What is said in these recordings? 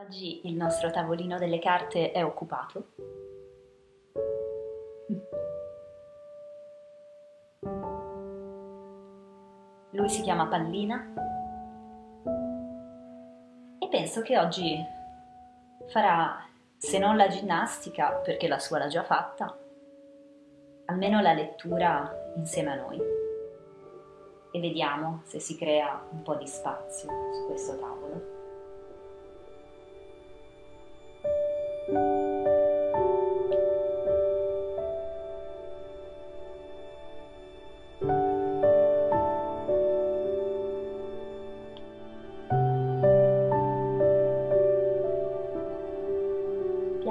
Oggi il nostro tavolino delle carte è occupato. Lui si chiama Pallina e penso che oggi farà, se non la ginnastica, perché la sua l'ha già fatta, almeno la lettura insieme a noi. E vediamo se si crea un po' di spazio su questo tavolo.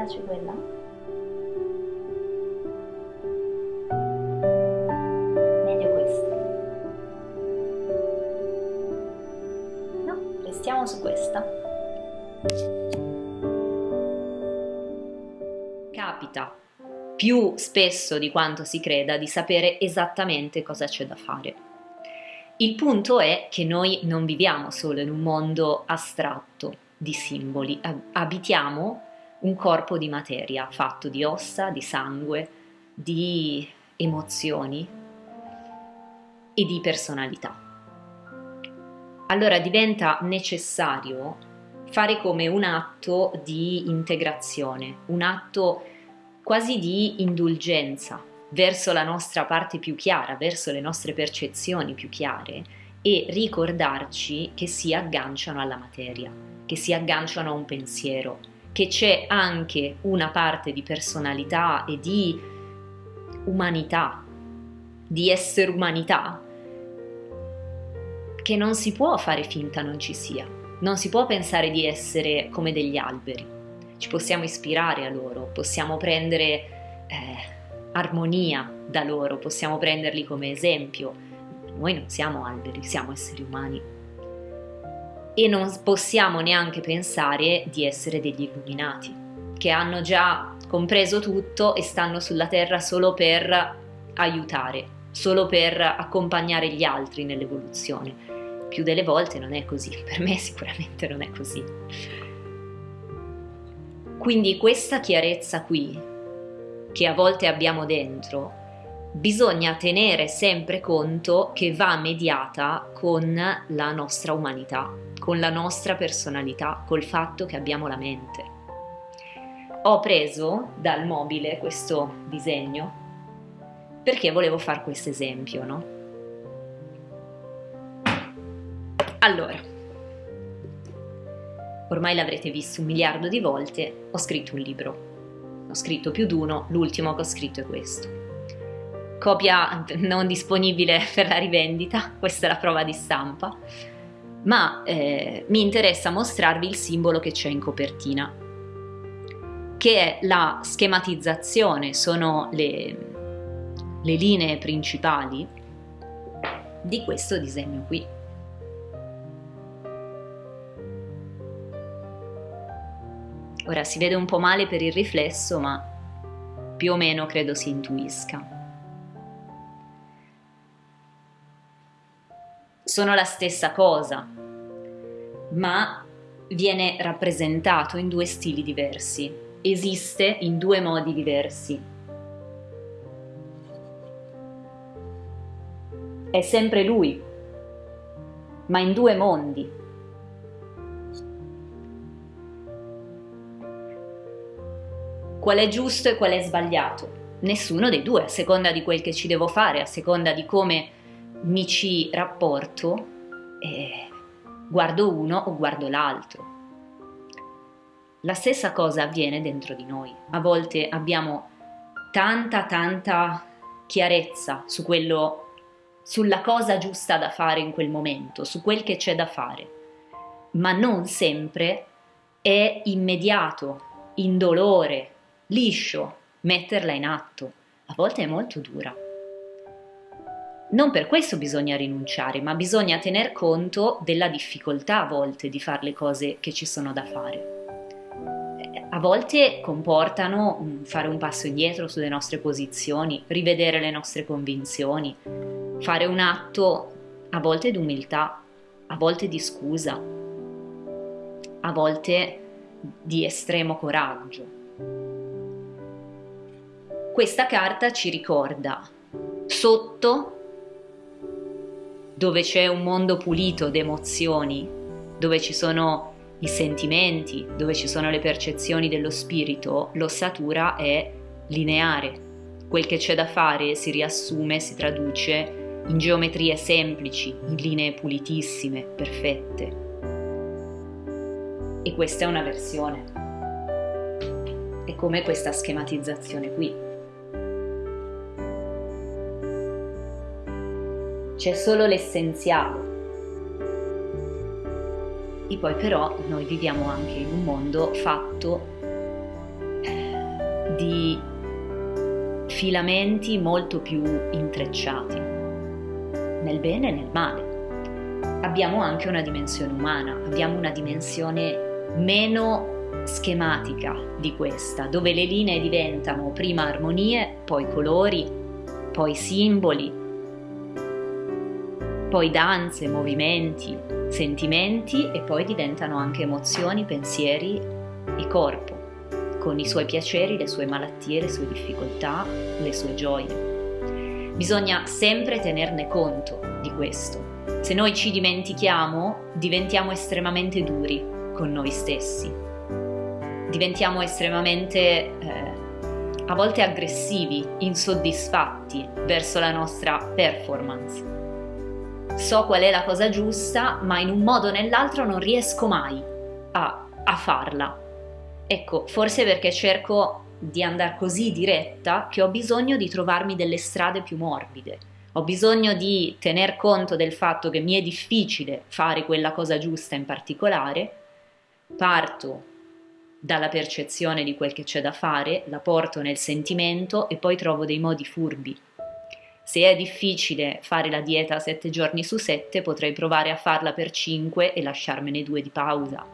Piace quella? Meglio questa. No, restiamo su questa. Capita più spesso di quanto si creda di sapere esattamente cosa c'è da fare. Il punto è che noi non viviamo solo in un mondo astratto di simboli, abitiamo un corpo di materia fatto di ossa, di sangue, di emozioni e di personalità. Allora diventa necessario fare come un atto di integrazione, un atto quasi di indulgenza verso la nostra parte più chiara, verso le nostre percezioni più chiare e ricordarci che si agganciano alla materia, che si agganciano a un pensiero, che c'è anche una parte di personalità e di umanità, di essere umanità, che non si può fare finta non ci sia. Non si può pensare di essere come degli alberi. Ci possiamo ispirare a loro, possiamo prendere eh, armonia da loro, possiamo prenderli come esempio. Noi non siamo alberi, siamo esseri umani e non possiamo neanche pensare di essere degli illuminati, che hanno già compreso tutto e stanno sulla terra solo per aiutare, solo per accompagnare gli altri nell'evoluzione. Più delle volte non è così, per me sicuramente non è così. Quindi questa chiarezza qui, che a volte abbiamo dentro, bisogna tenere sempre conto che va mediata con la nostra umanità, con la nostra personalità, col fatto che abbiamo la mente. Ho preso dal mobile questo disegno perché volevo fare questo esempio, no? Allora, ormai l'avrete visto un miliardo di volte, ho scritto un libro. Ho scritto più di uno, l'ultimo che ho scritto è questo. Copia non disponibile per la rivendita, questa è la prova di stampa ma eh, mi interessa mostrarvi il simbolo che c'è in copertina, che è la schematizzazione, sono le, le linee principali di questo disegno qui. Ora si vede un po' male per il riflesso, ma più o meno credo si intuisca. Sono la stessa cosa, ma viene rappresentato in due stili diversi, esiste in due modi diversi. È sempre lui, ma in due mondi. Qual è giusto e qual è sbagliato? Nessuno dei due, a seconda di quel che ci devo fare, a seconda di come mi ci rapporto, eh, guardo uno o guardo l'altro. La stessa cosa avviene dentro di noi. A volte abbiamo tanta, tanta chiarezza su quello, sulla cosa giusta da fare in quel momento, su quel che c'è da fare, ma non sempre è immediato, indolore, liscio metterla in atto. A volte è molto dura. Non per questo bisogna rinunciare, ma bisogna tener conto della difficoltà a volte di fare le cose che ci sono da fare. Eh, a volte comportano fare un passo indietro sulle nostre posizioni, rivedere le nostre convinzioni, fare un atto a volte di umiltà, a volte di scusa, a volte di estremo coraggio. Questa carta ci ricorda sotto dove c'è un mondo pulito d'emozioni, dove ci sono i sentimenti, dove ci sono le percezioni dello spirito, l'ossatura è lineare. Quel che c'è da fare si riassume, si traduce in geometrie semplici, in linee pulitissime, perfette. E questa è una versione. È come questa schematizzazione qui. C'è solo l'essenziale. E poi però noi viviamo anche in un mondo fatto eh, di filamenti molto più intrecciati, nel bene e nel male. Abbiamo anche una dimensione umana, abbiamo una dimensione meno schematica di questa, dove le linee diventano prima armonie, poi colori, poi simboli, poi danze, movimenti, sentimenti e poi diventano anche emozioni, pensieri e corpo, con i suoi piaceri, le sue malattie, le sue difficoltà, le sue gioie. Bisogna sempre tenerne conto di questo. Se noi ci dimentichiamo, diventiamo estremamente duri con noi stessi. Diventiamo estremamente eh, a volte aggressivi, insoddisfatti verso la nostra performance so qual è la cosa giusta, ma in un modo o nell'altro non riesco mai a, a farla. Ecco, forse perché cerco di andare così diretta che ho bisogno di trovarmi delle strade più morbide. Ho bisogno di tener conto del fatto che mi è difficile fare quella cosa giusta in particolare, parto dalla percezione di quel che c'è da fare, la porto nel sentimento e poi trovo dei modi furbi se è difficile fare la dieta 7 giorni su 7, potrei provare a farla per 5 e lasciarmene due di pausa.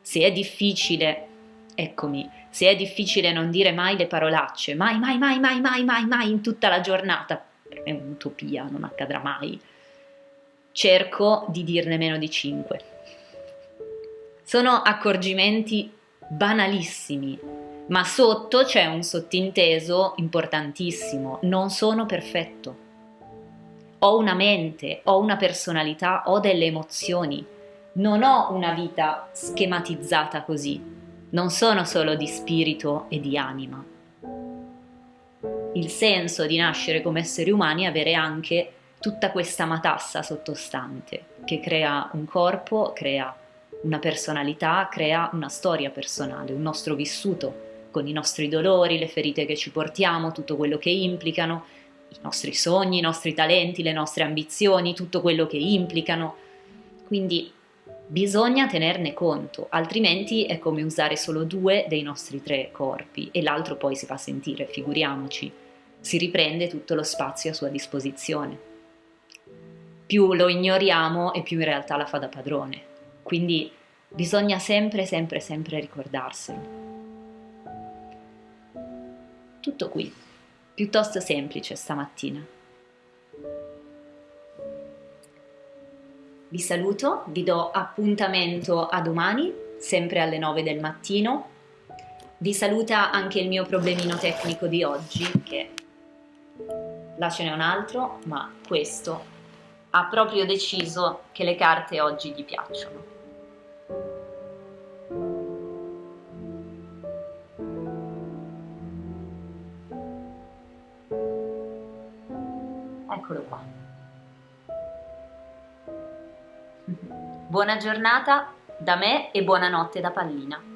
Se è difficile, eccomi, se è difficile non dire mai le parolacce, mai, mai, mai, mai, mai, mai, mai in tutta la giornata, è un'utopia, non accadrà mai, cerco di dirne meno di 5. Sono accorgimenti banalissimi, ma sotto c'è un sottinteso importantissimo, non sono perfetto. Ho una mente, ho una personalità, ho delle emozioni, non ho una vita schematizzata così, non sono solo di spirito e di anima. Il senso di nascere come esseri umani è avere anche tutta questa matassa sottostante che crea un corpo, crea una personalità, crea una storia personale, un nostro vissuto con i nostri dolori, le ferite che ci portiamo, tutto quello che implicano, i nostri sogni, i nostri talenti, le nostre ambizioni, tutto quello che implicano. Quindi bisogna tenerne conto, altrimenti è come usare solo due dei nostri tre corpi e l'altro poi si fa sentire, figuriamoci, si riprende tutto lo spazio a sua disposizione. Più lo ignoriamo e più in realtà la fa da padrone. Quindi bisogna sempre, sempre, sempre ricordarselo. Tutto qui, piuttosto semplice stamattina. Vi saluto, vi do appuntamento a domani, sempre alle 9 del mattino. Vi saluta anche il mio problemino tecnico di oggi, che là ce n'è un altro, ma questo ha proprio deciso che le carte oggi gli piacciono. Eccolo qua. Buona giornata da me e buonanotte da Pallina.